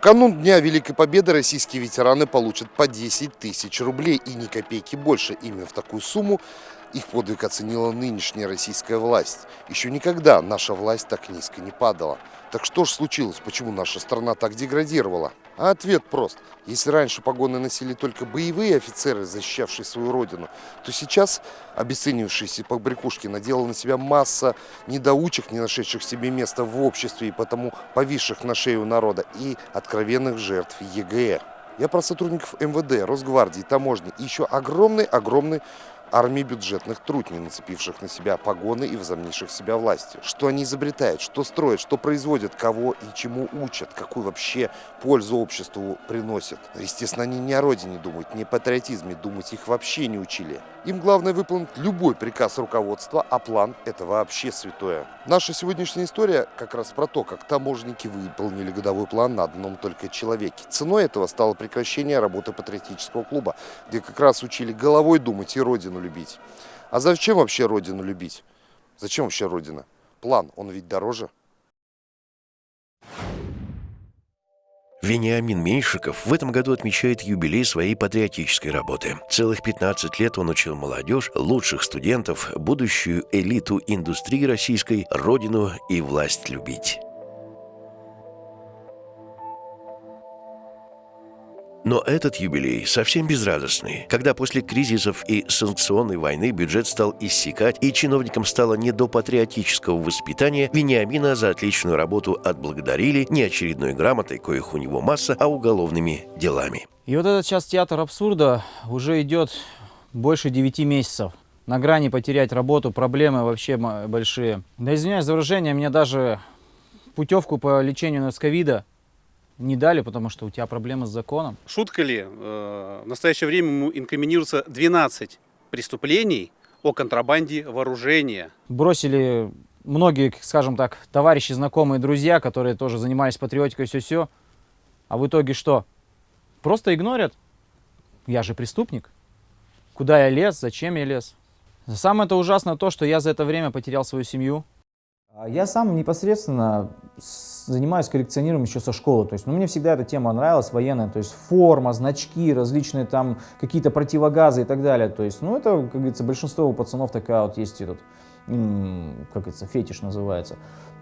канун Дня Великой Победы российские ветераны получат по 10 тысяч рублей и ни копейки больше. Именно в такую сумму их подвиг оценила нынешняя российская власть. Еще никогда наша власть так низко не падала. Так что же случилось? Почему наша страна так деградировала? А ответ прост. Если раньше погоны носили только боевые офицеры, защищавшие свою родину, то сейчас обесценившиеся побрякушки надела на себя масса недоучек, не нашедших себе места в обществе и потому повисших на шею народа, и откровенных жертв ЕГЭ. Я про сотрудников МВД, Росгвардии, таможни и еще огромный-огромный армии бюджетных трутней, нацепивших на себя погоны и возомнивших себя властью. Что они изобретают, что строят, что производят, кого и чему учат, какую вообще пользу обществу приносят. Естественно, они не о родине думают, не о патриотизме, думать их вообще не учили. Им главное выполнить любой приказ руководства, а план – это вообще святое. Наша сегодняшняя история как раз про то, как таможенники выполнили годовой план на одном только человеке. Ценой этого стало прекращение работы патриотического клуба, где как раз учили головой думать и родину любить. А зачем вообще родину любить? Зачем вообще родина? План, он ведь дороже. Вениамин Меньшиков в этом году отмечает юбилей своей патриотической работы. Целых 15 лет он учил молодежь, лучших студентов, будущую элиту индустрии российской, родину и власть любить. Но этот юбилей совсем безрадостный, когда после кризисов и санкционной войны бюджет стал иссякать, и чиновникам стало не до патриотического воспитания, Вениамина за отличную работу отблагодарили не очередной грамотой, коих у него масса, а уголовными делами. И вот этот сейчас театр абсурда уже идет больше 9 месяцев. На грани потерять работу, проблемы вообще большие. Да извиняюсь за выражение, мне даже путевку по лечению от ковида не дали, потому что у тебя проблемы с законом. Шутка ли? Э, в настоящее время ему инкриминируется 12 преступлений о контрабанде вооружения. Бросили многие, скажем так, товарищи, знакомые, друзья, которые тоже занимались патриотикой, все-все. А в итоге что? Просто игнорят. Я же преступник. Куда я лез, зачем я лез? Самое это ужасное то, что я за это время потерял свою семью. А я сам непосредственно занимаюсь коллекционированием еще со школы. То есть, ну, мне всегда эта тема нравилась, военная. То есть, форма, значки, различные там какие-то противогазы и так далее. То есть, ну, это, как говорится, большинство у пацанов такая вот есть этот, как говорится, фетиш называется.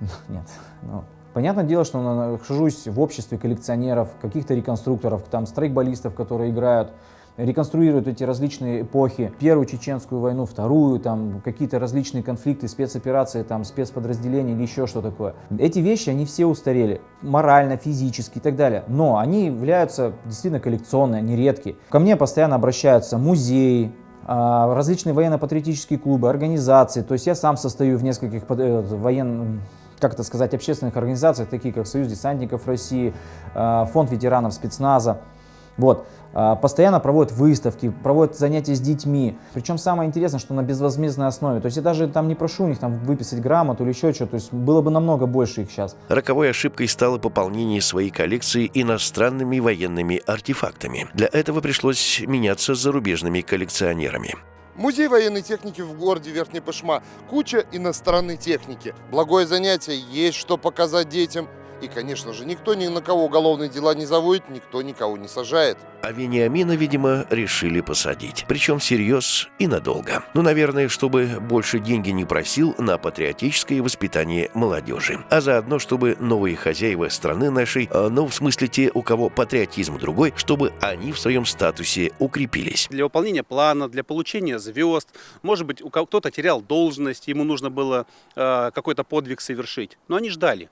Нет, ну, Понятное дело, что нахожусь в обществе коллекционеров, каких-то реконструкторов, там страйкболистов, которые играют реконструируют эти различные эпохи, первую чеченскую войну, вторую, там какие-то различные конфликты, спецоперации, там спецподразделения или еще что такое. Эти вещи, они все устарели, морально, физически и так далее, но они являются действительно коллекционные, они редкие. Ко мне постоянно обращаются музеи, а, различные военно-патриотические клубы, организации, то есть я сам состою в нескольких э, военных как это сказать, общественных организациях, такие как Союз десантников России, а, Фонд ветеранов спецназа. Вот. А, постоянно проводят выставки, проводят занятия с детьми. Причем самое интересное, что на безвозмездной основе. То есть я даже там не прошу у них там выписать грамоту или еще что-то. То есть было бы намного больше их сейчас. Роковой ошибкой стало пополнение своей коллекции иностранными военными артефактами. Для этого пришлось меняться с зарубежными коллекционерами. Музей военной техники в городе Верхний Пышма. Куча иностранной техники. Благое занятие, есть что показать детям – и, конечно же, никто ни на кого уголовные дела не заводит, никто никого не сажает. А Вениамина, видимо, решили посадить. Причем всерьез и надолго. Ну, наверное, чтобы больше деньги не просил на патриотическое воспитание молодежи. А заодно, чтобы новые хозяева страны нашей, а, ну, в смысле те, у кого патриотизм другой, чтобы они в своем статусе укрепились. Для выполнения плана, для получения звезд, может быть, кто-то терял должность, ему нужно было э, какой-то подвиг совершить. Но они ждали.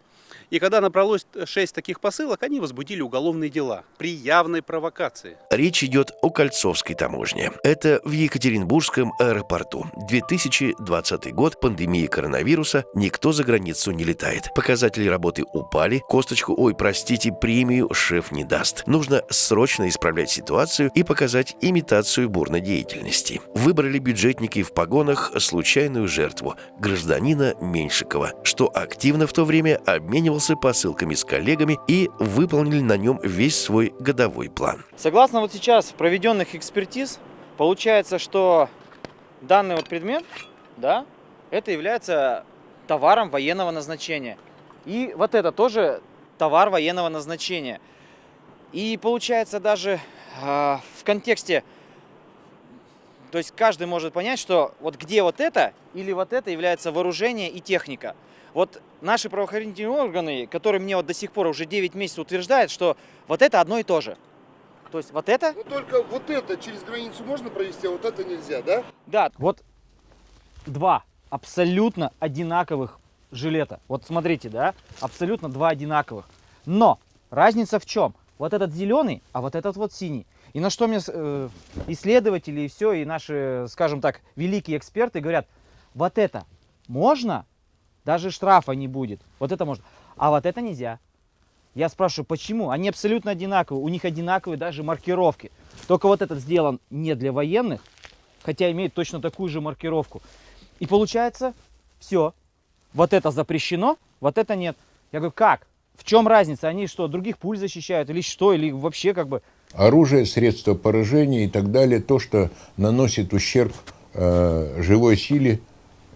И когда набралось 6 таких посылок, они возбудили уголовные дела при явной провокации. Речь идет о Кольцовской таможне. Это в Екатеринбургском аэропорту. 2020 год, пандемия коронавируса, никто за границу не летает. Показатели работы упали, косточку, ой, простите, премию шеф не даст. Нужно срочно исправлять ситуацию и показать имитацию бурной деятельности. Выбрали бюджетники в погонах случайную жертву, гражданина Меньшикова, что активно в то время обменивался обменивался посылками с коллегами и выполнили на нем весь свой годовой план. Согласно вот сейчас проведенных экспертиз, получается, что данный вот предмет, да, это является товаром военного назначения. И вот это тоже товар военного назначения. И получается даже э, в контексте, то есть каждый может понять, что вот где вот это или вот это является вооружение и техника. Вот наши правоохранительные органы, которые мне вот до сих пор уже 9 месяцев утверждают, что вот это одно и то же. То есть вот это? Ну только вот это через границу можно провести, а вот это нельзя, да? Да, вот два абсолютно одинаковых жилета. Вот смотрите, да, абсолютно два одинаковых. Но разница в чем? Вот этот зеленый, а вот этот вот синий. И на что мне э, исследователи и все, и наши, скажем так, великие эксперты говорят, вот это можно, даже штрафа не будет. Вот это можно. А вот это нельзя. Я спрашиваю, почему? Они абсолютно одинаковые, у них одинаковые даже маркировки. Только вот этот сделан не для военных, хотя имеет точно такую же маркировку. И получается, все, вот это запрещено, вот это нет. Я говорю, как? В чем разница? Они что, других пуль защищают или что? Или вообще как бы... Оружие, средства поражения и так далее, то, что наносит ущерб э, живой силе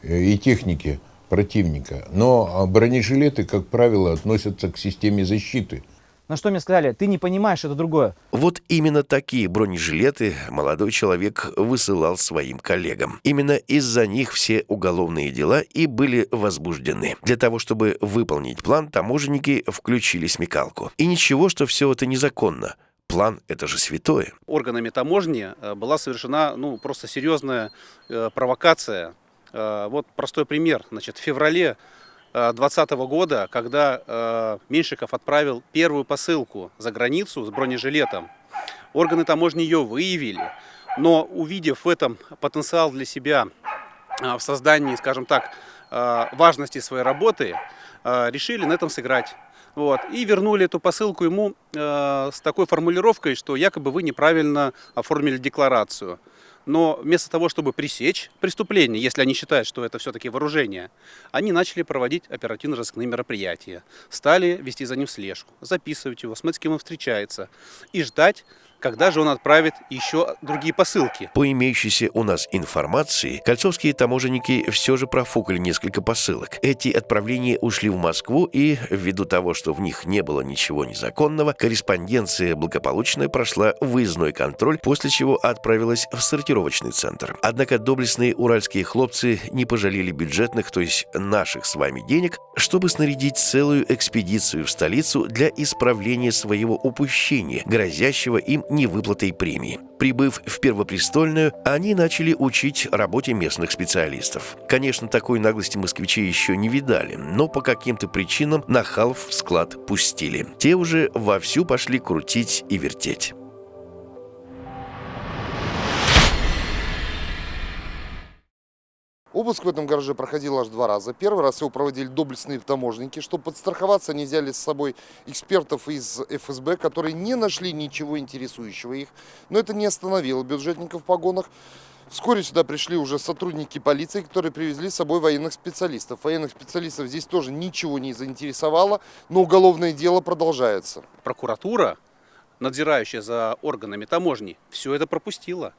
э, и технике противника. Но бронежилеты, как правило, относятся к системе защиты. На что мне сказали, ты не понимаешь, это другое. Вот именно такие бронежилеты молодой человек высылал своим коллегам. Именно из-за них все уголовные дела и были возбуждены. Для того, чтобы выполнить план, таможенники включили смекалку. И ничего, что все это незаконно. План – это же святое. Органами таможни э, была совершена ну, просто серьезная э, провокация вот простой пример. Значит, в феврале 2020 э, года, когда э, Меньшиков отправил первую посылку за границу с бронежилетом, органы таможни ее выявили, но увидев в этом потенциал для себя в создании, скажем так, важности своей работы, решили на этом сыграть. Вот, и вернули эту посылку ему э, с такой формулировкой, что якобы вы неправильно оформили декларацию. Но вместо того, чтобы пресечь преступление, если они считают, что это все-таки вооружение, они начали проводить оперативно-розыскные мероприятия, стали вести за ним слежку, записывать его, смотреть, с кем он встречается и ждать, когда же он отправит еще другие посылки. По имеющейся у нас информации, кольцовские таможенники все же профукали несколько посылок. Эти отправления ушли в Москву, и ввиду того, что в них не было ничего незаконного, корреспонденция благополучно прошла выездной контроль, после чего отправилась в сортировочный центр. Однако доблестные уральские хлопцы не пожалели бюджетных, то есть наших с вами денег, чтобы снарядить целую экспедицию в столицу для исправления своего упущения, грозящего им невыплатой премии. Прибыв в Первопрестольную, они начали учить работе местных специалистов. Конечно, такой наглости москвичи еще не видали, но по каким-то причинам нахалов в склад пустили. Те уже вовсю пошли крутить и вертеть. Обыск в этом гараже проходил аж два раза. Первый раз его проводили доблестные таможенники. Чтобы подстраховаться, они взяли с собой экспертов из ФСБ, которые не нашли ничего интересующего их. Но это не остановило бюджетников в погонах. Вскоре сюда пришли уже сотрудники полиции, которые привезли с собой военных специалистов. Военных специалистов здесь тоже ничего не заинтересовало, но уголовное дело продолжается. Прокуратура, надзирающая за органами таможни, все это пропустила.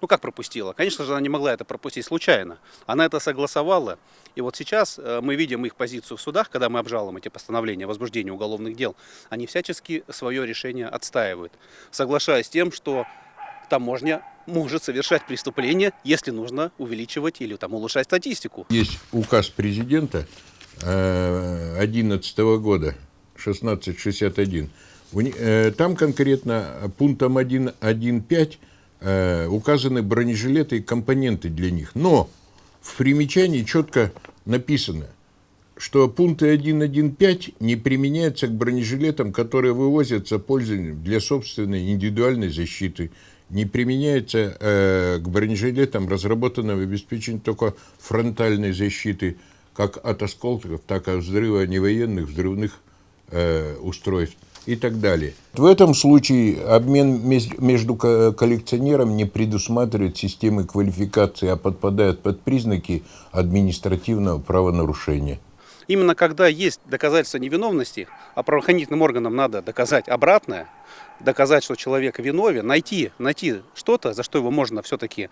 Ну как пропустила? Конечно же, она не могла это пропустить случайно. Она это согласовала. И вот сейчас э, мы видим их позицию в судах, когда мы обжалуем эти постановления о возбуждении уголовных дел. Они всячески свое решение отстаивают, соглашаясь с тем, что таможня может совершать преступления, если нужно увеличивать или там, улучшать статистику. Есть указ президента 2011 э, года, 1661. Э, там конкретно пунктом 1.1.5 э, указаны бронежилеты и компоненты для них. Но в примечании четко написано, что пункты 1.1.5 не применяются к бронежилетам, которые вывозятся пользованием для собственной индивидуальной защиты, не применяется э, к бронежилетам, разработанным в обеспечении только фронтальной защиты, как от осколков, так и от взрыва невоенных взрывных э, устройств и так далее. В этом случае обмен между коллекционером не предусматривает системы квалификации, а подпадает под признаки административного правонарушения. Именно когда есть доказательства невиновности, а правоохранительным органам надо доказать обратное, доказать, что человек виновен, найти, найти что-то, за что его можно все-таки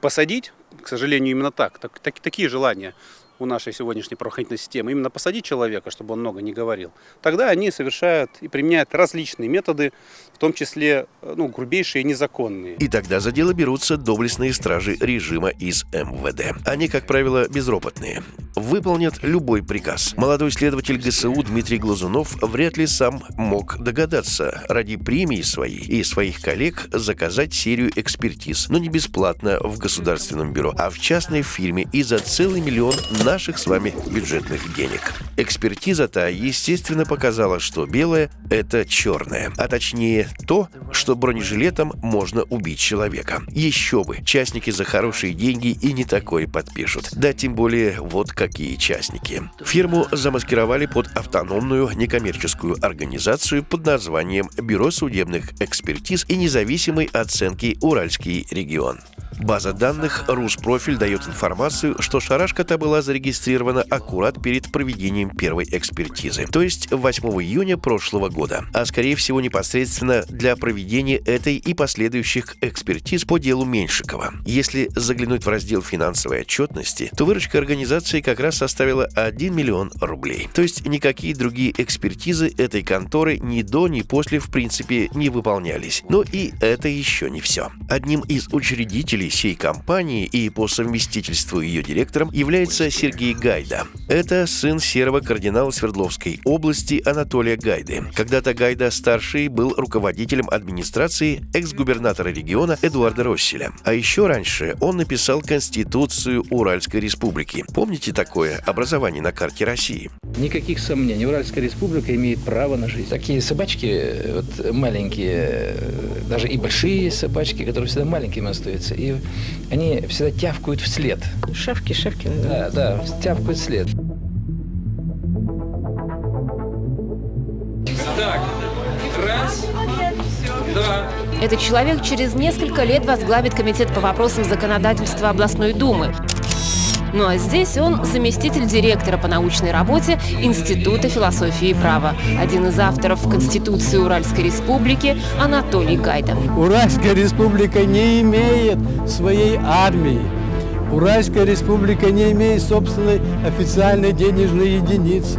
посадить, к сожалению, именно так, так, так такие желания у нашей сегодняшней правоохранительной системы, именно посадить человека, чтобы он много не говорил, тогда они совершают и применяют различные методы, в том числе э, ну, грубейшие и незаконные. И тогда за дело берутся доблестные стражи режима из МВД. Они, как правило, безропотные. Выполнят любой приказ. Молодой следователь ГСУ Дмитрий Глазунов вряд ли сам мог догадаться ради премии своей и своих коллег заказать серию экспертиз, но не бесплатно в государственном бюро, а в частной фирме и за целый миллион наших с вами бюджетных денег. Экспертиза-то, естественно, показала, что белое – это черное, а точнее то, что бронежилетом можно убить человека. Еще бы, частники за хорошие деньги и не такое подпишут. Да тем более вот какие частники. Фирму замаскировали под автономную некоммерческую организацию под названием Бюро судебных экспертиз и независимой оценки «Уральский регион». База данных «Руспрофиль» дает информацию, что шарашка-то была зарегистрирована аккурат перед проведением первой экспертизы, то есть 8 июня прошлого года, а скорее всего непосредственно для проведения этой и последующих экспертиз по делу Меньшикова. Если заглянуть в раздел финансовой отчетности, то выручка организации как раз составила 1 миллион рублей. То есть никакие другие экспертизы этой конторы ни до, ни после в принципе не выполнялись. Но и это еще не все. Одним из учредителей сей компании и по совместительству ее директором является Сергей Гайда. Это сын серого кардинала Свердловской области Анатолия Гайды. Когда-то Гайда старший был руководителем администрации экс-губернатора региона Эдуарда Росселя. А еще раньше он написал Конституцию Уральской республики. Помните такое образование на карте России? Никаких сомнений. Уральская республика имеет право на жизнь. Такие собачки, вот маленькие, даже и большие собачки, которые всегда маленькими остаются, и они всегда тявкают вслед. Шавки, шавки. Да, да, тявкают вслед. Так, раз, два. Этот человек через несколько лет возглавит комитет по вопросам законодательства областной думы. Ну а здесь он заместитель директора по научной работе Института философии и права. Один из авторов Конституции Уральской Республики Анатолий Гайда. Уральская республика не имеет своей армии. Уральская республика не имеет собственной официальной денежной единицы.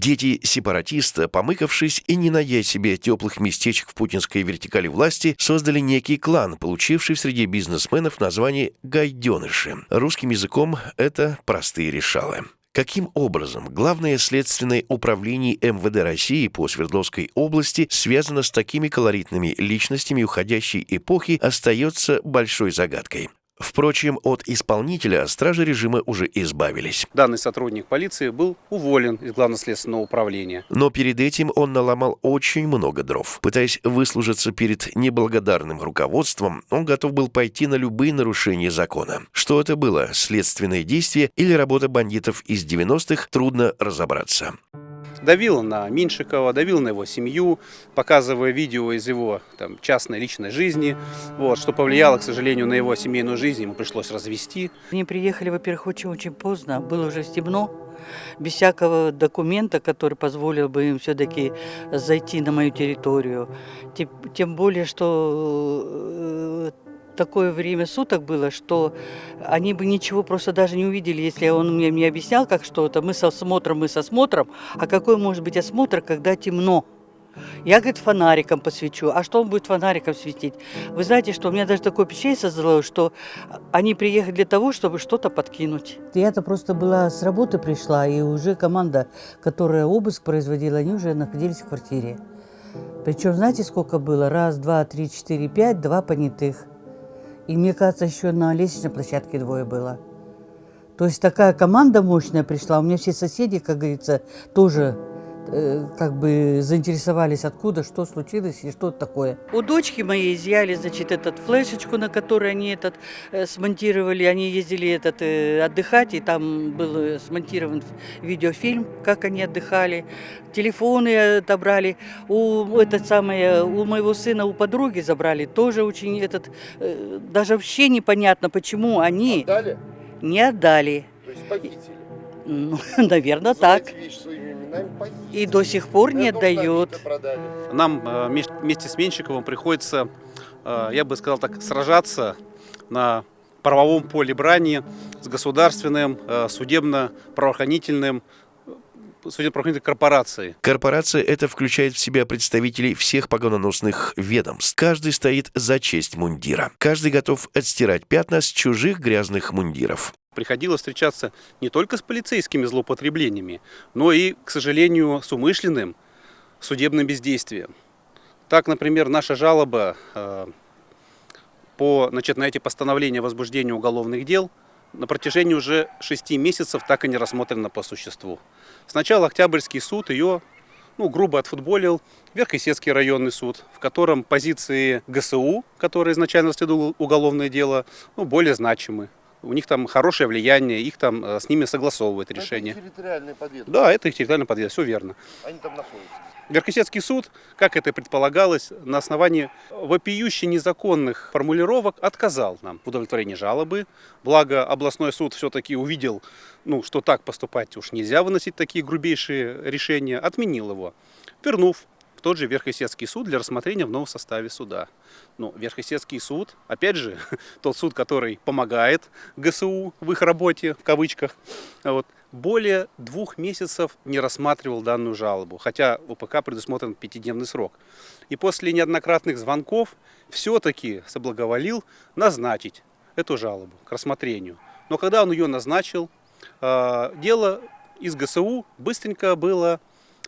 Дети сепаратиста, помыкавшись и не найдя себе теплых местечек в путинской вертикали власти, создали некий клан, получивший среди бизнесменов название «гайденыши». Русским языком это простые решалы. Каким образом Главное следственное управление МВД России по Свердловской области связано с такими колоритными личностями уходящей эпохи, остается большой загадкой. Впрочем, от исполнителя стражи режима уже избавились. Данный сотрудник полиции был уволен из Главного следственного управления. Но перед этим он наломал очень много дров. Пытаясь выслужиться перед неблагодарным руководством, он готов был пойти на любые нарушения закона. Что это было, следственное действие или работа бандитов из 90-х, трудно разобраться давил на Меньшикова, давил на его семью, показывая видео из его там, частной личной жизни, вот, что повлияло, к сожалению, на его семейную жизнь, ему пришлось развести. Они приехали, во-первых, очень-очень поздно, было уже темно, без всякого документа, который позволил бы им все-таки зайти на мою территорию. Тем более, что э, такое время суток было, что они бы ничего просто даже не увидели, если он мне не объяснял, как что-то. Мы со осмотром, мы со осмотром. А какой может быть осмотр, когда темно? Я, говорит, фонариком посвечу. А что он будет фонариком светить? Вы знаете, что у меня даже такое впечатление создалось, что они приехали для того, чтобы что-то подкинуть. Я-то просто была с работы пришла, и уже команда, которая обыск производила, они уже находились в квартире. Причем, знаете, сколько было? Раз, два, три, четыре, пять, два понятых. И мне кажется, еще на лестничной площадке двое было. То есть такая команда мощная пришла. У меня все соседи, как говорится, тоже Э, как бы заинтересовались, откуда, что случилось и что это такое. У дочки моей изъяли, значит, этот флешечку, на которой они этот э, смонтировали. Они ездили этот э, отдыхать, и там был э, смонтирован видеофильм, как они отдыхали. Телефоны отобрали. У, этот самый, у моего сына, у подруги забрали. Тоже очень этот... Э, даже вообще непонятно, почему они... Отдали? Не отдали. То есть похитили? Ну, наверное, так. И до сих пор не отдают. Нам э, вместе с Менщиковым приходится, э, я бы сказал так, сражаться на правовом поле брани с государственным, э, судебно-правоохранительным судебно-правоохранительной корпорацией. Корпорация это включает в себя представителей всех погононосных ведомств. Каждый стоит за честь мундира. Каждый готов отстирать пятна с чужих грязных мундиров. Приходилось встречаться не только с полицейскими злоупотреблениями, но и, к сожалению, с умышленным судебным бездействием. Так, например, наша жалоба э, по, значит, на эти постановления о возбуждении уголовных дел на протяжении уже шести месяцев так и не рассмотрена по существу. Сначала Октябрьский суд ее ну, грубо отфутболил Верхесецкий районный суд, в котором позиции ГСУ, которые изначально расследовал уголовное дело, ну, более значимы. У них там хорошее влияние, их там э, с ними согласовывает решение. Это территориальный подъезд. Да, это их территориальный подъезд, все верно. Они там находятся. Верхесецкий суд, как это предполагалось, на основании вопиюще незаконных формулировок отказал нам в удовлетворении жалобы. Благо областной суд все-таки увидел, ну, что так поступать уж нельзя выносить такие грубейшие решения, отменил его, вернув в тот же Верхесецкий суд для рассмотрения в новом составе суда. Но Верхесецкий суд, опять же, тот суд, который помогает ГСУ в их работе, в кавычках, вот, более двух месяцев не рассматривал данную жалобу, хотя в УПК предусмотрен пятидневный срок. И после неоднократных звонков все-таки соблаговолил назначить эту жалобу к рассмотрению. Но когда он ее назначил, а, дело из ГСУ быстренько было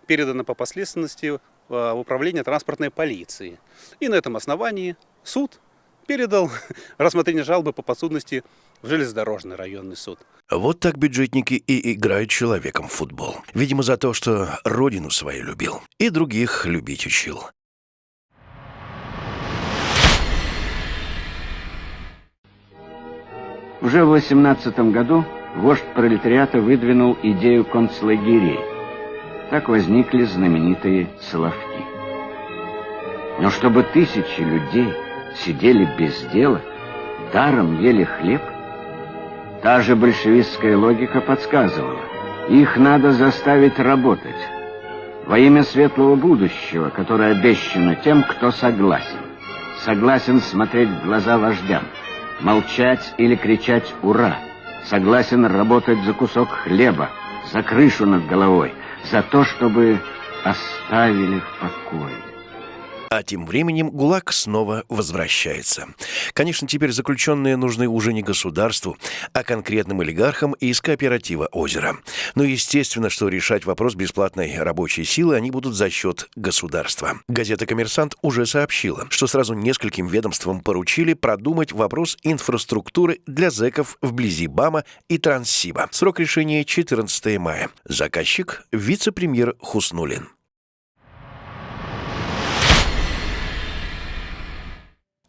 передано по последственности в управление транспортной полиции. И на этом основании суд передал рассмотрение жалобы по подсудности в железнодорожный районный суд. Вот так бюджетники и играют человеком в футбол. Видимо, за то, что родину свою любил и других любить учил. Уже в 18 году вождь пролетариата выдвинул идею концлагерей. Так возникли знаменитые Соловки. Но чтобы тысячи людей сидели без дела, даром ели хлеб, Та же большевистская логика подсказывала, их надо заставить работать во имя светлого будущего, которое обещано тем, кто согласен. Согласен смотреть в глаза вождям, молчать или кричать «Ура!», согласен работать за кусок хлеба, за крышу над головой, за то, чтобы оставили в покое. А тем временем ГУЛАГ снова возвращается. Конечно, теперь заключенные нужны уже не государству, а конкретным олигархам из кооператива «Озеро». Но естественно, что решать вопрос бесплатной рабочей силы они будут за счет государства. Газета «Коммерсант» уже сообщила, что сразу нескольким ведомствам поручили продумать вопрос инфраструктуры для зэков вблизи БАМа и Транссиба. Срок решения 14 мая. Заказчик – вице-премьер Хуснулин.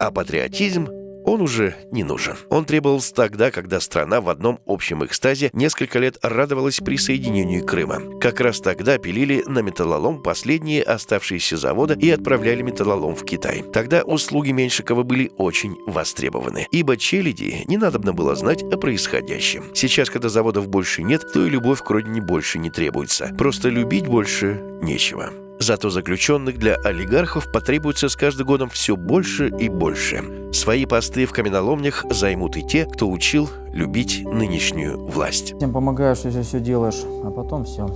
А патриотизм он уже не нужен. Он требовался тогда, когда страна в одном общем экстазе несколько лет радовалась присоединению Крыма. Как раз тогда пилили на металлолом последние оставшиеся заводы и отправляли металлолом в Китай. Тогда услуги Меньшикова были очень востребованы, ибо челяди не надобно было знать о происходящем. Сейчас, когда заводов больше нет, то и любовь к родине больше не требуется. Просто любить больше нечего. Зато заключенных для олигархов потребуется с каждым годом все больше и больше. Свои посты в каменоломнях займут и те, кто учил любить нынешнюю власть. Тем помогаешь, если все делаешь, а потом все.